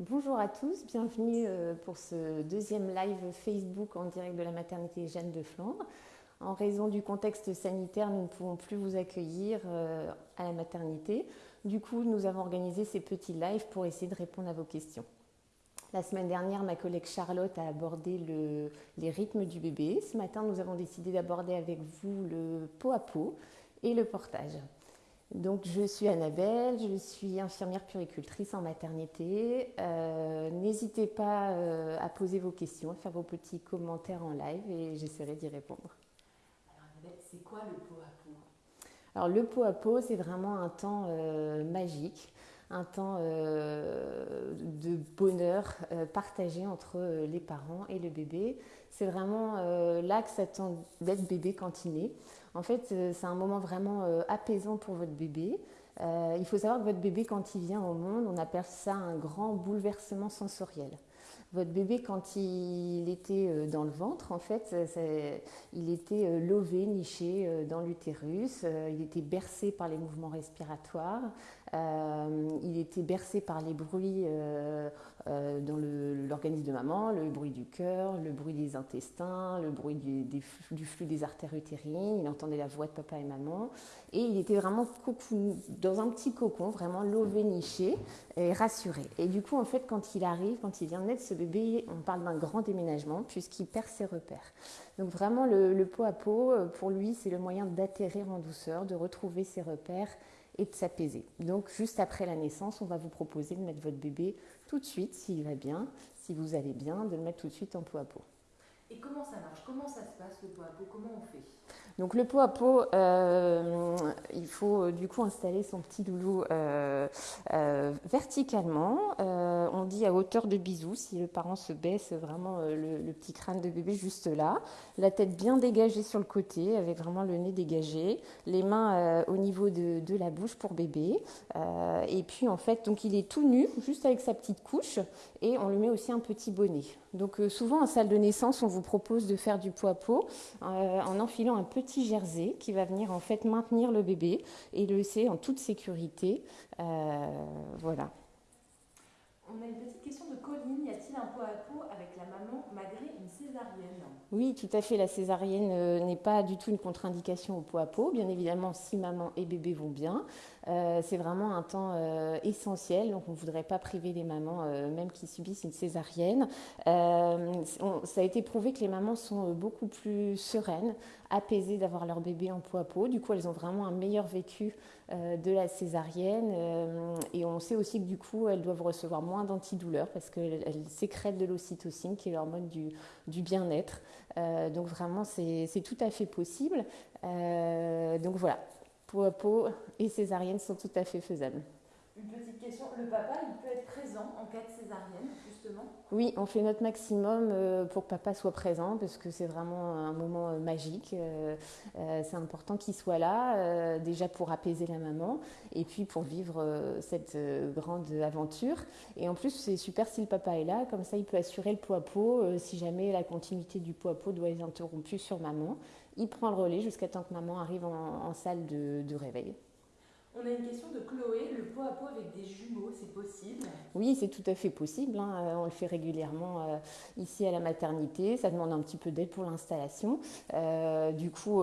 Bonjour à tous, bienvenue euh, pour ce deuxième live Facebook en direct de la maternité Jeanne de Flandre. En raison du contexte sanitaire, nous ne pouvons plus vous accueillir euh, à la maternité. Du coup, nous avons organisé ces petits lives pour essayer de répondre à vos questions. La semaine dernière, ma collègue Charlotte a abordé les rythmes du bébé. Ce matin, nous avons décidé d'aborder avec vous le pot à pot et le portage. Donc, je suis Annabelle, je suis infirmière puricultrice en maternité. Euh, n'hésitez pas euh, à poser vos questions, à faire vos petits commentaires en live et j'essaierai d'y répondre. Alors, Annabelle, c'est quoi le pot à pot? Alors, le pot à pot, c'est vraiment un temps euh, magique, un temps de bonheur partagé entre les parents et le bébé. C'est vraiment là que ça tend d'être bébé quand il naît. En fait, euh, c'est un moment vraiment euh, apaisant pour votre bébé. Euh, il faut savoir que votre bébé, quand il vient au monde, on appelle ça un grand bouleversement sensoriel. Votre bébé, quand il était dans le ventre, en fait, il était lové, niché dans l'utérus, il était bercé par les mouvements respiratoires, il était bercé par les bruits euh, dans l'organisme de maman, le bruit du cœur, le bruit des intestins, le bruit du, flux des artères utérines, il entendait la voix de papa et maman, et il était vraiment dans un petit cocon, vraiment lové, niché et rassuré. Et du coup, en fait, quand il arrive, quand il vient de naître, ce bébé, on parle d'un grand déménagement puisqu'il perd ses repères. Donc vraiment, le, le pot à pot, euh, pour lui, c'est le moyen d'atterrir en douceur, de retrouver ses repères et de s'apaiser. Donc juste après la naissance, on va vous proposer de mettre votre bébé tout de suite, s'il va bien, si vous allez bien, de le mettre tout de suite en pot à pot. Et comment ça marche? Comment ça se passe le pot à pot? Comment on fait? Donc le pot à pot, euh, il faut euh, du coup installer son petit doulou euh, verticalement. on dit à hauteur de bisou si le parent se baisse vraiment le, petit crâne de bébé juste là. La tête bien dégagée sur le côté avec vraiment le nez dégagé. Les mains au niveau de, de, la bouche pour bébé. et puis en fait, donc il est tout nu, juste avec sa petite couche. Et on lui met aussi un petit bonnet. Donc souvent en salle de naissance, on vous propose de faire du à pot en enfilant un petit petit jersey qui va venir en fait maintenir le bébé et le laisser en toute sécurité. Euh, voilà. On a une petite question de Colline. Y a-t-il un pot à pot avec la maman malgré une césarienne Oui, tout à fait. La césarienne euh, n'est pas du tout une contre-indication au pot à pot. Bien évidemment, si maman et bébé vont bien, euh, c'est vraiment un temps euh, essentiel. Donc, on ne voudrait pas priver les mamans, même qui subissent une césarienne. ça a été prouvé que les mamans sont beaucoup plus sereines, apaisées d'avoir leur bébé en pot à pot. Du coup, elles ont vraiment un meilleur vécu de la césarienne. et on sait aussi que du coup, elles doivent recevoir moins d'antidouleurs parce qu'elles sécrètent de l'ocytocine, qui est l'hormone du, du bien-être. donc vraiment, c'est tout à fait possible. donc voilà, peau à peau et césarienne sont tout à fait faisables. Une petite question, le papa, il peut être présent en cas de césarienne, justement? Oui, on fait notre maximum euh, pour que papa soit présent, parce que c'est vraiment un moment euh, magique. Euh, c'est important qu'il soit là, déjà pour apaiser la maman, et puis pour vivre cette grande aventure. Et en plus, c'est super si le papa est là, comme ça il peut assurer le à pot, si jamais la continuité du à pot doit être interrompue sur maman. Il prend le relais jusqu'à temps que maman arrive en, salle de, réveil. On a une question de Chloé, le pot à pot avec des jumeaux, c'est possible? Oui, c'est tout à fait possible. Hein. Euh, on le fait régulièrement euh, ici à la maternité. Ça demande un petit peu d'aide pour l'installation. Euh, du coup,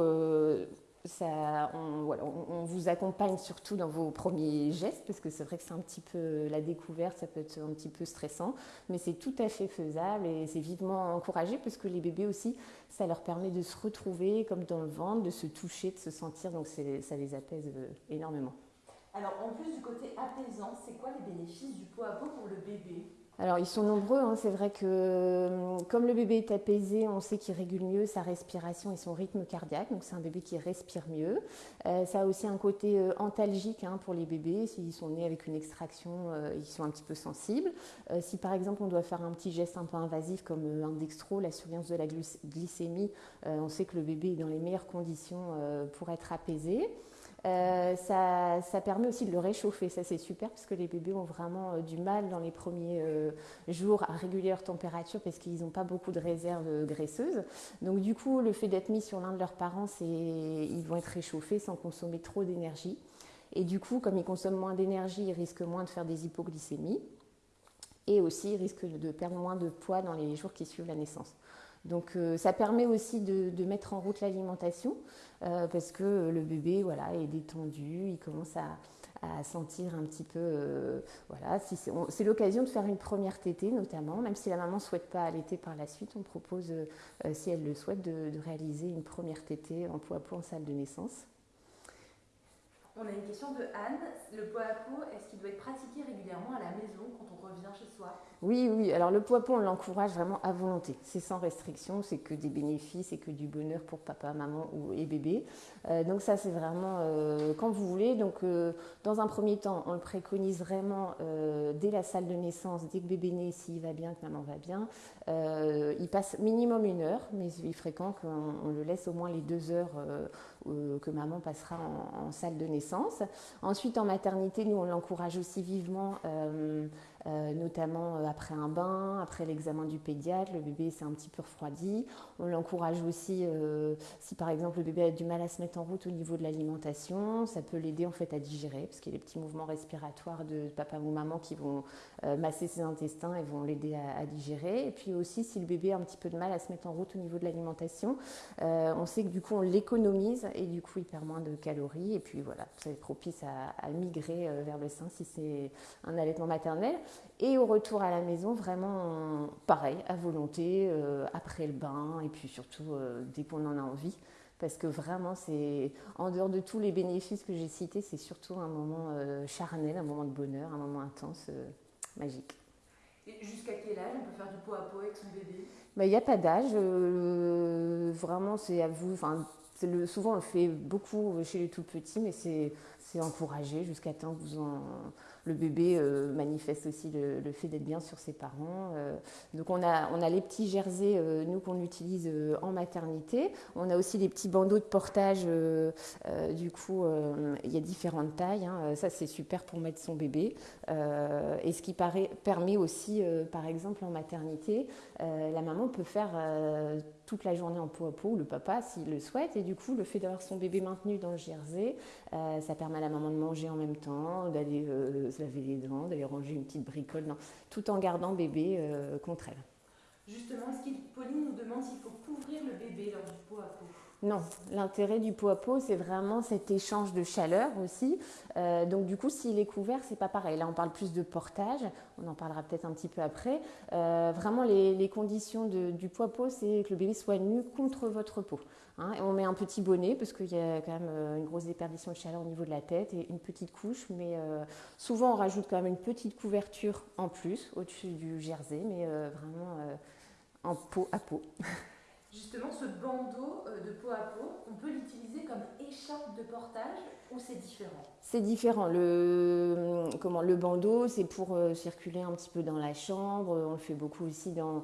ça, on, vous accompagne surtout dans vos premiers gestes, parce que c'est vrai que c'est un petit peu la découverte, ça peut être un petit peu stressant, mais c'est tout à fait faisable et c'est vivement encouragé, parce que les bébés aussi, ça leur permet de se retrouver comme dans le ventre, de se toucher, de se sentir, donc ça les apaise euh, énormément. Alors en plus du côté apaisant, c'est quoi les bénéfices du pot à pot pour le bébé? Alors ils sont nombreux, hein. c'est vrai que euh, comme le bébé est apaisé, on sait qu'il régule mieux sa respiration et son rythme cardiaque, donc c'est un bébé qui respire mieux. Euh, ça a aussi un côté euh, antalgique hein, pour les bébés, s'ils sont nés avec une extraction, ils sont un petit peu sensibles. si par exemple on doit faire un petit geste un peu invasif comme un dextro, la surveillance de la glycémie, on sait que le bébé est dans les meilleures conditions pour être apaisé. Euh, ça, permet aussi de le réchauffer, ça c'est super parce que les bébés ont vraiment euh, du mal dans les premiers euh, jours à réguler leur température parce qu'ils n'ont pas beaucoup de réserves graisseuses. Donc du coup, le fait d'être mis sur l'un de leurs parents, ils vont être réchauffés sans consommer trop d'énergie. Et du coup, comme ils consomment moins d'énergie, ils risquent moins de faire des hypoglycémies. et aussi il risque de perdre moins de poids dans les jours qui suivent la naissance. Donc ça permet aussi de, mettre en route l'alimentation parce que le bébé voilà, est détendu, il commence à, sentir un petit peu. Euh, voilà, c'est l'occasion de faire une première tétée notamment, même si la maman ne souhaite pas allaiter par la suite, on propose, euh, si elle le souhaite, de, réaliser une première tétée en peau à en salle de naissance. On a une question de Anne. Le poids à peau, est-ce qu'il doit être pratiqué régulièrement à la maison quand on revient chez soi? Oui, oui. Alors le poids à peau, on l'encourage vraiment à volonté. C'est sans restriction, c'est que des bénéfices et que du bonheur pour papa, maman ou, et bébé. Euh, donc ça, c'est vraiment euh, quand vous voulez. Donc euh, dans un premier temps, on le préconise vraiment dès la salle de naissance, dès que bébé naît, s'il va bien, que maman va bien. il passe minimum une heure, mais il est fréquent qu'on le laisse au moins les deux heures que maman passera en salle de naissance. Ensuite, en maternité, nous, on l'encourage aussi vivement euh, notamment euh, après un bain, après l'examen du pédiatre, le bébé s'est un petit peu refroidi. On l'encourage aussi, euh, si par exemple le bébé a du mal à se mettre en route au niveau de l'alimentation, ça peut l'aider en fait à digérer, parce qu'il y a les petits mouvements respiratoires de papa ou maman qui vont masser ses intestins et vont l'aider à, digérer. Et puis aussi, si le bébé a un petit peu de mal à se mettre en route au niveau de l'alimentation, on sait que du coup on l'économise et du coup il perd moins de calories. Et puis voilà, c'est propice à migrer vers le sein si c'est un allaitement maternel. Et au retour à la maison, vraiment pareil, à volonté, euh, après le bain, et puis surtout euh, dès qu'on en a envie. Parce que vraiment, c'est en dehors de tous les bénéfices que j'ai cités, c'est surtout un moment euh, charnel, un moment de bonheur, un moment intense, magique. Et jusqu'à quel âge on peut faire du pot à pot avec son bébé? Bah, Il n'y a pas d'âge. vraiment, c'est à vous. Le, souvent, on le fait beaucoup chez les tout petits, mais c'est encouragé jusqu'à temps que vous en le bébé euh, manifeste aussi le, fait d'être bien sur ses parents. Euh. donc on a, on a les petits jerseys, euh, nous, qu'on utilise en maternité. On a aussi les petits bandeaux de portage. du coup, il y a différentes tailles. Hein. Ça, c'est super pour mettre son bébé. et ce qui permet aussi, par exemple, en maternité, la maman peut faire toute la journée en peau à peau, le papa s'il le souhaite. Et du coup, le fait d'avoir son bébé maintenu dans le jersey, ça permet à la maman de manger en même temps, d'aller se laver les dents, d'aller ranger une petite bricole, tout en gardant bébé euh, contre elle. Justement, Pauline nous demande s'il faut couvrir le bébé lors du pot à peau? Non, l'intérêt du pot à pot, c'est vraiment cet échange de chaleur aussi. Euh, donc du coup, s'il est couvert, c'est pas pareil. Là, on parle plus de portage. On en parlera peut-être un petit peu après. Euh, vraiment, les, conditions du pot à pot, c'est que le bébé soit nu contre votre peau. Hein. on met un petit bonnet parce qu'il y a quand même euh, une grosse déperdition de chaleur au niveau de la tête et une petite couche. Mais souvent, on rajoute quand même une petite couverture en plus au-dessus du jersey, mais vraiment en peau à peau. Justement, ce bandeau euh, de peau à peau, on peut l'utiliser comme écharpe de portage ou c'est différent? C'est différent. Le, comment, le bandeau, c'est pour euh, circuler un petit peu dans la chambre. On le fait beaucoup aussi dans,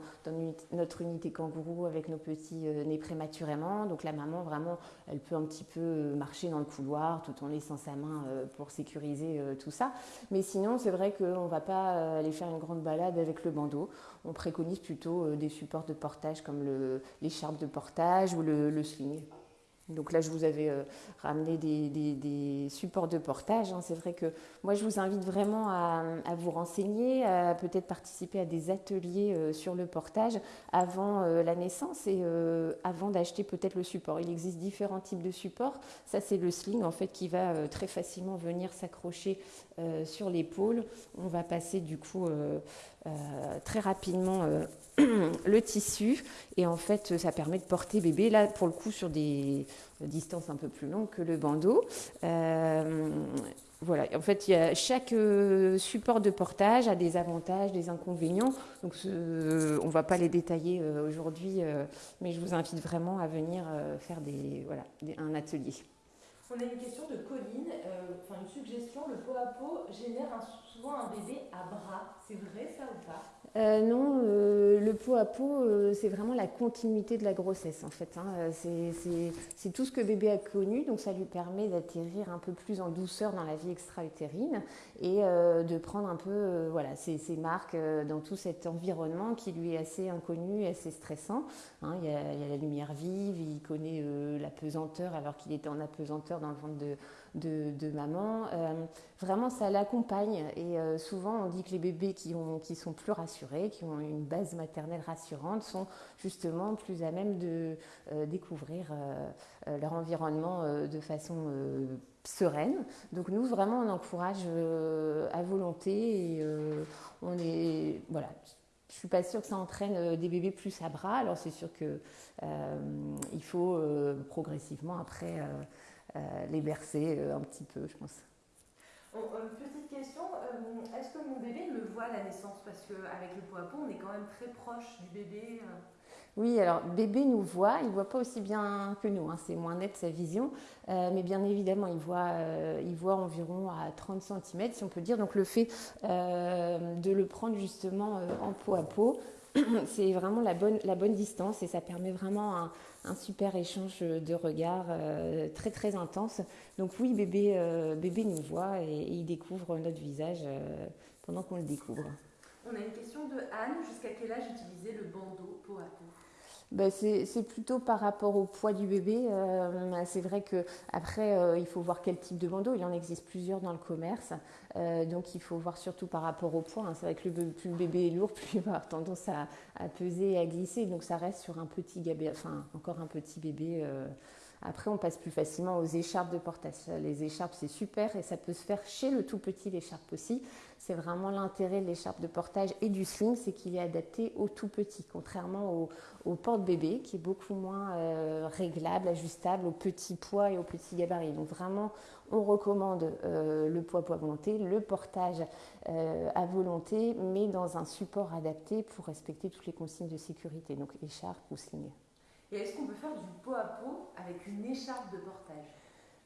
notre unité kangourou avec nos petits euh, nés prématurément. Donc la maman, vraiment, elle peut un petit peu marcher dans le couloir tout en laissant sa main pour sécuriser tout ça. Mais sinon, c'est vrai qu'on ne va pas aller faire une grande balade avec le bandeau. On préconise plutôt des supports de portage comme le, les de portage ou le, sling. Donc là, je vous avais euh, ramené des, supports de portage. Hein. C'est vrai que moi, je vous invite vraiment à, vous renseigner, à peut-être participer à des ateliers euh, sur le portage avant euh, la naissance et avant d'acheter peut-être le support. Il existe différents types de supports. Ça, c'est le sling en fait qui va très facilement venir s'accrocher sur l'épaule. On va passer du coup très rapidement le tissu et en fait ça permet de porter bébé là pour le coup sur des distances un peu plus longues que le bandeau. Euh, voilà, en fait, chaque euh, support de portage a des avantages, des inconvénients. Donc, on ne va pas les détailler euh, aujourd'hui, mais je vous invite vraiment à venir faire des, voilà, un atelier. On a une question de Colline, une suggestion. Le pot à pot génère souvent un bébé à bras. C'est vrai ça ou pas euh, non, euh, le pot à euh, c'est vraiment la continuité de la grossesse en fait. Hein. C'est tout ce que bébé a connu, donc ça lui permet d'atterrir un peu plus en douceur dans la vie extra-utérine et de prendre un peu voilà, ses, marques dans tout cet environnement qui lui est assez inconnu assez stressant. Hein. Il, y a, la lumière vive, il connaît la pesanteur alors qu'il était en apesanteur dans le ventre de, de, maman. vraiment, ça l'accompagne. Et souvent, on dit que les bébés qui, ont, qui sont plus rassurés, qui ont une base maternelle rassurante, sont justement plus à même de découvrir leur environnement de façon sereine. Donc nous, vraiment, on encourage à volonté et on est... Voilà, je suis pas sûre que ça entraîne euh, des bébés plus à bras. Alors c'est sûr qu'il euh, faut euh, progressivement après les bercer un petit peu, je pense. petite question, est-ce que mon bébé me voit à la naissance? Parce qu'avec le pot à pot, on est quand même très proche du bébé. Oui, alors bébé nous voit, il ne voit pas aussi bien que nous, hein, c'est moins net sa vision, euh, mais bien évidemment il voit, euh, environ à 30 cm si on peut dire. Donc le fait euh, de le prendre justement en peau à peau, c'est vraiment la bonne, distance et ça permet vraiment un, super échange de regards très très intense. Donc oui, bébé, nous voit et, et, il découvre notre visage pendant qu'on le découvre. On a une question de Anne. Jusqu'à quel âge utiliser le bandeau peau à peau? Ben c'est plutôt par rapport au poids du bébé. Euh, c'est vrai que après, euh, il faut voir quel type de bandeau. Il en existe plusieurs dans le commerce, euh, donc il faut voir surtout par rapport au poids. Hein. C'est vrai que le, plus le bébé est lourd, plus il va avoir tendance à, à, peser et à glisser. Donc ça reste sur un petit bébé, enfin encore un petit bébé. Après, on passe plus facilement aux écharpes de portage. Les écharpes, c'est super et ça peut se faire chez le tout petit, l'écharpe aussi. C'est vraiment l'intérêt de l'écharpe de portage et du sling, c'est qu'il est adapté au tout petit, contrairement au, porte-bébé qui est beaucoup moins euh, réglable, ajustable au petit poids et au petit gabarit. Donc vraiment, on recommande euh, le poids poids volonté, le portage euh, à volonté, mais dans un support adapté pour respecter toutes les consignes de sécurité, donc écharpe ou sling. Et est-ce qu'on peut faire du pot à pot avec une écharpe de portage?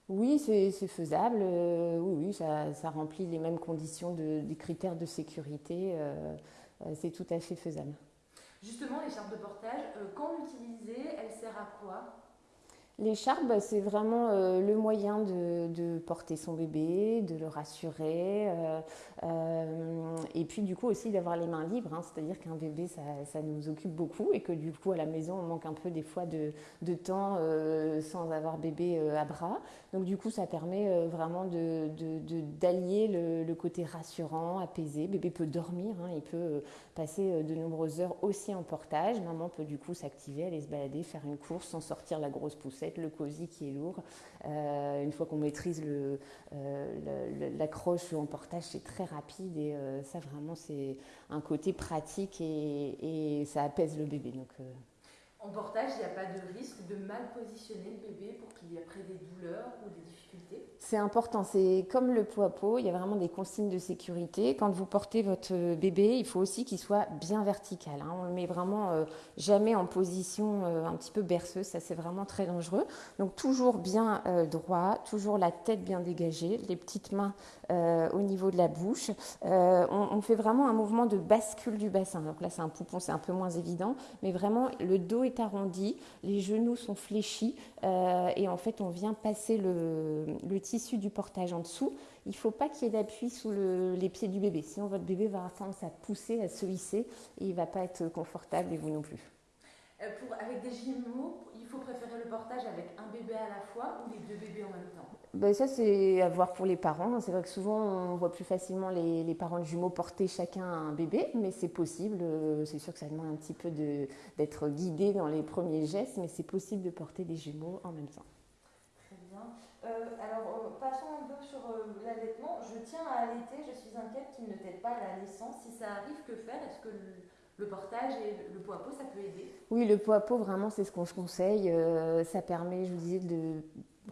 Oui, c'est faisable. Euh, oui, oui ça, remplit les mêmes conditions de, des critères de sécurité. Euh, euh, c'est tout à fait faisable. Justement, l'écharpe de portage, quand l'utiliser, elle sert à quoi? L'écharpe, bah, c'est vraiment euh, le moyen de, porter son bébé, de le rassurer, euh, euh, et puis du coup aussi d'avoir les mains libres, hein. c'est-à-dire qu'un bébé, ça, nous occupe beaucoup, et que du coup à la maison, on manque un peu des fois de, temps sans avoir bébé à bras. Donc du coup, ça permet vraiment d'allier de, le, côté rassurant, apaisé. Bébé peut dormir, hein. il peut passer de nombreuses heures aussi en portage. Maman peut du coup s'activer, aller se balader, faire une course sans sortir la grosse poussette le cosy qui est lourd. Euh, une fois qu'on maîtrise euh, l'accroche en portage, c'est très rapide et euh, ça vraiment c'est un côté pratique et, ça apaise le bébé. Donc, en portage, il n'y a pas de risque de mal positionner le bébé pour qu'il y ait après des douleurs ou des difficultés C'est important, c'est comme le pot à pot, il y a vraiment des consignes de sécurité. Quand vous portez votre bébé, il faut aussi qu'il soit bien vertical. Hein. On ne le met vraiment euh, jamais en position euh, un petit peu berceuse, ça c'est vraiment très dangereux. Donc toujours bien euh, droit, toujours la tête bien dégagée, les petites mains au niveau de la bouche. On, on, fait vraiment un mouvement de bascule du bassin. Donc là c'est un poupon, c'est un peu moins évident, mais vraiment le dos est arrondi, les genoux sont fléchis euh, et en fait on vient passer le, tissu du portage en dessous. Il ne faut pas qu'il y ait d'appui sous les pieds du bébé, sinon votre bébé va avoir tendance à pousser, à se hisser et il ne va pas être confortable et vous non plus. Euh, avec des jumeaux, il faut préférer le portage avec un bébé à la fois ou les deux bébés en même temps? Ben Ça, c'est à voir pour les parents. C'est vrai que souvent, on voit plus facilement les, les parents de jumeaux porter chacun un bébé, mais c'est possible. Euh, c'est sûr que ça demande un petit peu d'être guidé dans les premiers gestes, mais c'est possible de porter des jumeaux en même temps. Très bien. Euh, alors, passons un peu sur l'allaitement. Je tiens à allaiter, je suis inquiète qu'il ne t'aide pas à la naissance. Si ça arrive, que faire? Est-ce que le portage et le pot à pot, ça peut aider? Oui, le pot à pot, vraiment, c'est ce qu'on se conseille. Euh, ça permet, je vous disais, de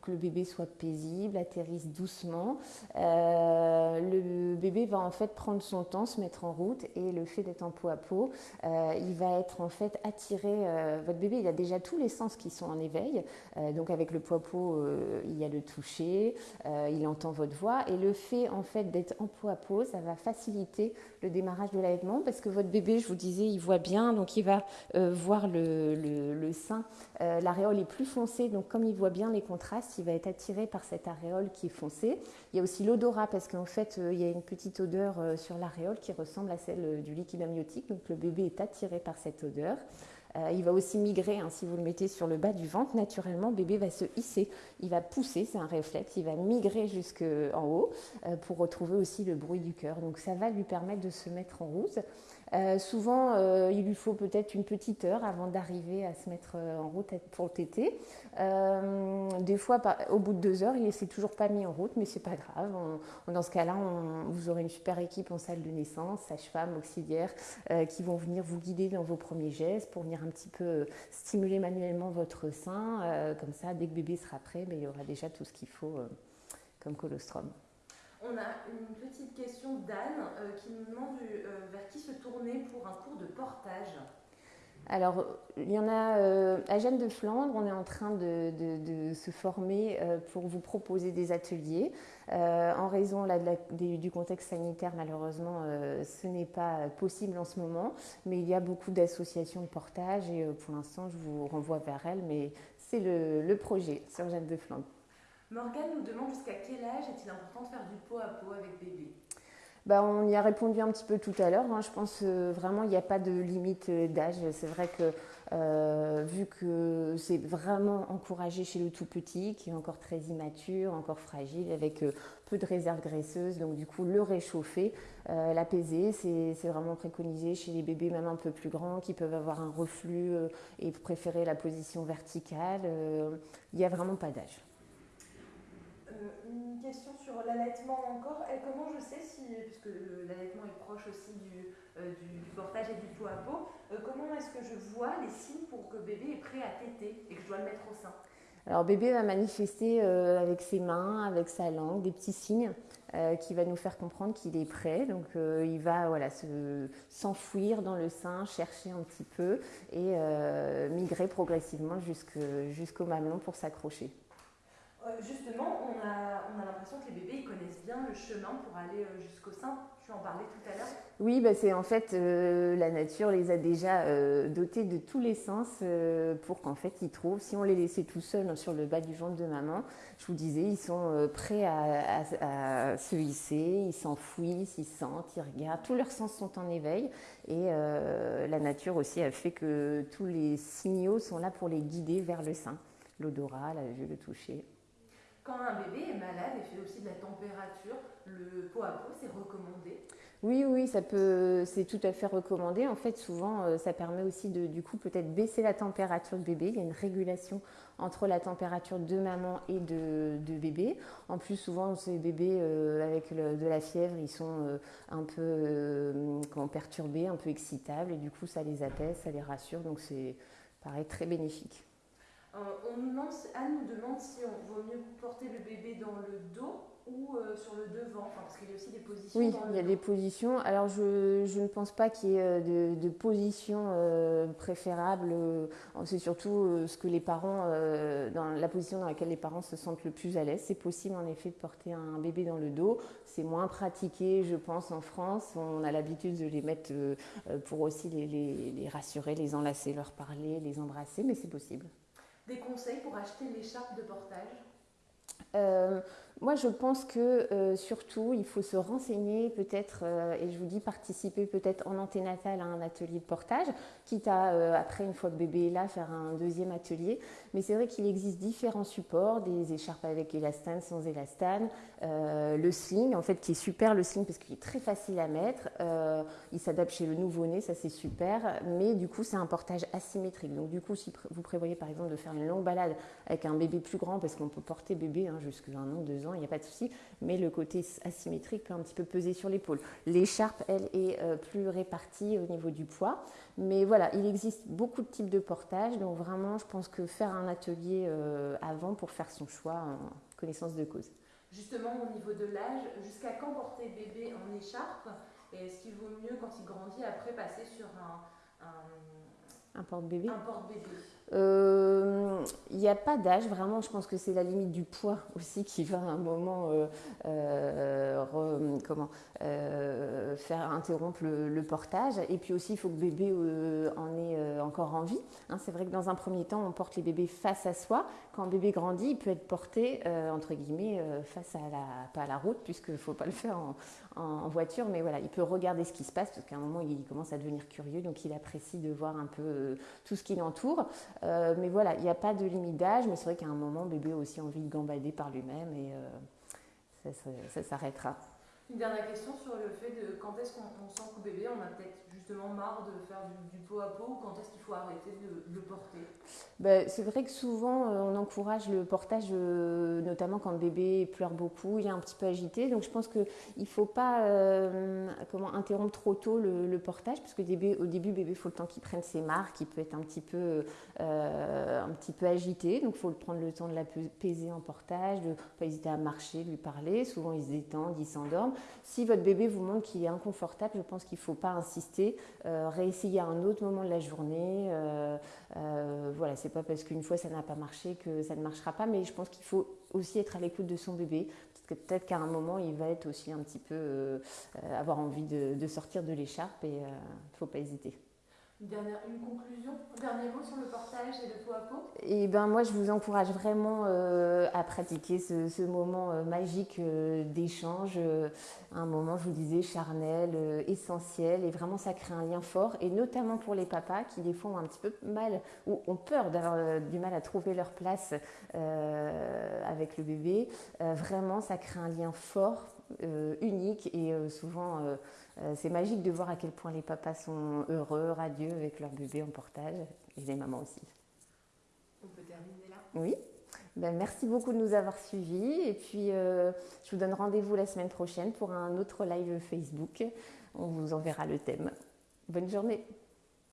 que le bébé soit paisible, atterrisse doucement. Euh, le bébé va en fait prendre son temps, se mettre en route et le fait d'être en peau à peau, euh, il va être en fait attiré. Euh, votre bébé, il a déjà tous les sens qui sont en éveil. donc avec le peau à peau, il y a le toucher, il entend votre voix et le fait en fait d'être en peau à peau, ça va faciliter le démarrage de l'allaitement parce que votre bébé, je vous disais, il voit bien, donc il va voir le, le, le sein. L'aréole est plus foncée, donc comme il voit bien les contrastes il va être attiré par cette aréole qui est foncée. Il y a aussi l'odorat parce qu'en fait, euh, il y a une petite odeur euh, sur l'aréole qui ressemble à celle euh, du liquide amniotique. Donc le bébé est attiré par cette odeur. il va aussi migrer, hein, si vous le mettez sur le bas du ventre, naturellement, bébé va se hisser, il va pousser, c'est un réflexe, il va migrer jusqu'en haut pour retrouver aussi le bruit du cœur. Donc ça va lui permettre de se mettre en route. Euh, souvent, euh, il lui faut peut-être une petite heure avant d'arriver à se mettre euh, en route pour le tété. des fois, au bout de deux heures, il ne s'est toujours pas mis en route, mais c'est pas grave. dans ce cas-là, vous aurez une super équipe en salle de naissance, sage-femme, auxiliaire, qui vont venir vous guider dans vos premiers gestes pour venir un petit peu stimuler manuellement votre sein. comme ça, dès que bébé sera prêt, ben, il y aura déjà tout ce qu'il faut comme colostrum. On a une petite question d'Anne euh, qui nous demande euh, vers qui se tourner pour un cours de portage. Alors, il y en a euh, à Jeanne de Flandre, on est en train de, se former pour vous proposer des ateliers. en raison du contexte sanitaire, malheureusement, ce n'est pas possible en ce moment, mais il y a beaucoup d'associations de portage et pour l'instant, je vous renvoie vers elles, mais c'est le, le projet sur Jeanne de Flandre. Morgane nous demande jusqu'à quel âge est-il important de faire du pot à pot avec bébé? Bah, on y a répondu un petit peu tout à l'heure. Hein. Je pense euh, vraiment il n'y a pas de limite euh, d'âge. C'est vrai que euh, vu que c'est vraiment encouragé chez le tout petit, qui est encore très immature, encore fragile, avec peu de réserves graisseuses, donc du coup le réchauffer, l'apaiser, c'est vraiment préconisé chez les bébés même un peu plus grands qui peuvent avoir un reflux et préférer la position verticale. Il n'y a vraiment pas d'âge. Euh, une question sur l'allaitement encore. Comment je sais si, puisque l'allaitement est proche aussi euh, du, portage et du pot à pot, euh, comment est-ce que je vois les signes pour que bébé est prêt à téter et que je dois le mettre au sein? Alors bébé va manifester avec ses mains, avec sa langue, des petits signes qui va nous faire comprendre qu'il est prêt. Donc il va voilà, s'enfouir dans le sein, chercher un petit peu et migrer progressivement jusqu'au mamelon pour s'accrocher. Euh, justement, on a, on a l'impression que les bébés connaissent bien le chemin pour aller euh, jusqu'au sein. Tu en parlais tout à l'heure. Oui, bah c'est en fait euh, la nature les a déjà dotés de tous les sens pour qu'en fait ils trouvent. Si on les laissait tout seuls sur le bas du ventre de maman, je vous disais, ils sont prêts à, à, se hisser, ils s'enfouissent, ils sentent, ils regardent. Tous leurs sens sont en éveil et la nature aussi a fait que tous les signaux sont là pour les guider vers le sein. L'odorat, la vue, le toucher. Quand un bébé est malade et fait aussi de la température, le pot à pot, c'est recommandé? Oui, oui, ça peut, c'est tout à fait recommandé. En fait, souvent, euh, ça permet aussi de, du coup, peut-être baisser la température de bébé. Il y a une régulation entre la température de maman et de, bébé. En plus, souvent, ces bébés euh, avec de la fièvre, ils sont euh, un peu perturbés, un peu excitables, et du coup, ça les apaise, ça les rassure. Donc, c'est pareil, très bénéfique. Euh, on nous demande, Anne nous demande si on vaut mieux porter le bébé dans le dos ou euh, sur le devant, parce qu'il y a aussi des positions. Oui, il y a des positions. Alors je, ne pense pas qu'il y ait euh, de, position préférable. C'est surtout ce que les parents, dans la position dans laquelle les parents se sentent le plus à l'aise. C'est possible en effet de porter un bébé dans le dos. C'est moins pratiqué, je pense, en France. On a l'habitude de les mettre pour aussi les, les rassurer, les enlacer, leur parler, les embrasser, mais c'est possible. Des conseils pour acheter l'écharpe de portage euh, moi, je pense que euh, surtout, il faut se renseigner peut-être, euh, et je vous dis participer peut-être en anténatal à un atelier de portage, quitte à, après, une fois que bébé est là, faire un deuxième atelier. Mais c'est vrai qu'il existe différents supports, des écharpes avec élastane, sans élastane, le sling, en fait, qui est super, le sling, parce qu'il est très facile à mettre. il s'adapte chez le nouveau-né, ça c'est super, mais du coup, c'est un portage asymétrique. Donc, du coup, si vous prévoyez par exemple de faire une longue balade avec un bébé plus grand, parce qu'on peut porter bébé hein, jusqu'à un an, deux ans, il n'y a pas de souci, mais le côté asymétrique peut un petit peu peser sur l'épaule. L'écharpe, elle, est euh, plus répartie au niveau du poids. Mais voilà, il existe beaucoup de types de portage, donc vraiment, je pense que faire un atelier euh, avant pour faire son choix en connaissance de cause. Justement, au niveau de l'âge, jusqu'à quand porter bébé en écharpe Et est-ce qu'il vaut mieux, quand il grandit, après passer sur un, un, un porte-bébé porte-bébé euh, il n'y a pas d'âge, vraiment, je pense que c'est la limite du poids aussi qui va à un moment euh, euh, faire interrompre le, portage. Et puis aussi, il faut que bébé en ait encore envie. Hein. c'est vrai que dans un premier temps, on porte les bébés face à soi. Quand le bébé grandit, il peut être porté, entre guillemets, face à la, pas à la route, puisqu'il ne faut pas le faire en, en, voiture, mais voilà, il peut regarder ce qui se passe, parce qu'à un moment, il commence à devenir curieux, donc il apprécie de voir un peu tout ce qui l'entoure. Mais voilà, il n'y a pas de limite d'âge, mais c'est vrai qu'à un moment, bébé a aussi envie de gambader par lui-même et ça s'arrêtera. Une dernière question sur le fait de quand est-ce qu'on sent qu'au bébé, on a peut-être justement marre de faire du, pot à pot ou quand est-ce qu'il faut arrêter de, le porter? Ben, C'est vrai que souvent euh, on encourage le portage, euh, notamment quand le bébé pleure beaucoup, il est un petit peu agité. Donc je pense qu'il ne faut pas euh, comment, interrompre trop tôt le, portage parce qu'au début, au début, bébé, il faut le temps qu'il prenne ses marques, il peut être un petit peu, un petit peu agité. Donc il faut prendre le temps de l'apaiser en portage, de ne pas hésiter à marcher, lui parler. Souvent il se détend, il s'endorme. Si votre bébé vous montre qu'il est inconfortable, je pense qu'il ne faut pas insister, euh, réessayer à un autre moment de la journée. Euh, euh, voilà, c'est pas parce qu'une fois ça n'a pas marché que ça ne marchera pas, mais je pense qu'il faut aussi être à l'écoute de son bébé. Peut-être qu'à un moment, il va être aussi un petit peu avoir envie de sortir de l'écharpe et il ne faut pas hésiter. Une, conclusion, un dernier mot sur le portage et le pot à pot Et eh ben moi, je vous encourage vraiment euh, à pratiquer ce, moment euh, magique euh, d'échange, un moment, je vous disais, charnel, essentiel, et vraiment ça crée un lien fort, et notamment pour les papas qui des fois ont un petit peu mal ou ont peur d'avoir du mal à trouver leur place avec le bébé. vraiment, ça crée un lien fort, unique, et souvent c'est magique de voir à quel point les papas sont heureux, radieux avec leur bébé en portage, et les mamans aussi. On peut terminer là? Oui. Ben, merci beaucoup de nous avoir suivis. Et puis, euh, je vous donne rendez-vous la semaine prochaine pour un autre live Facebook. On vous enverra le thème. Bonne journée.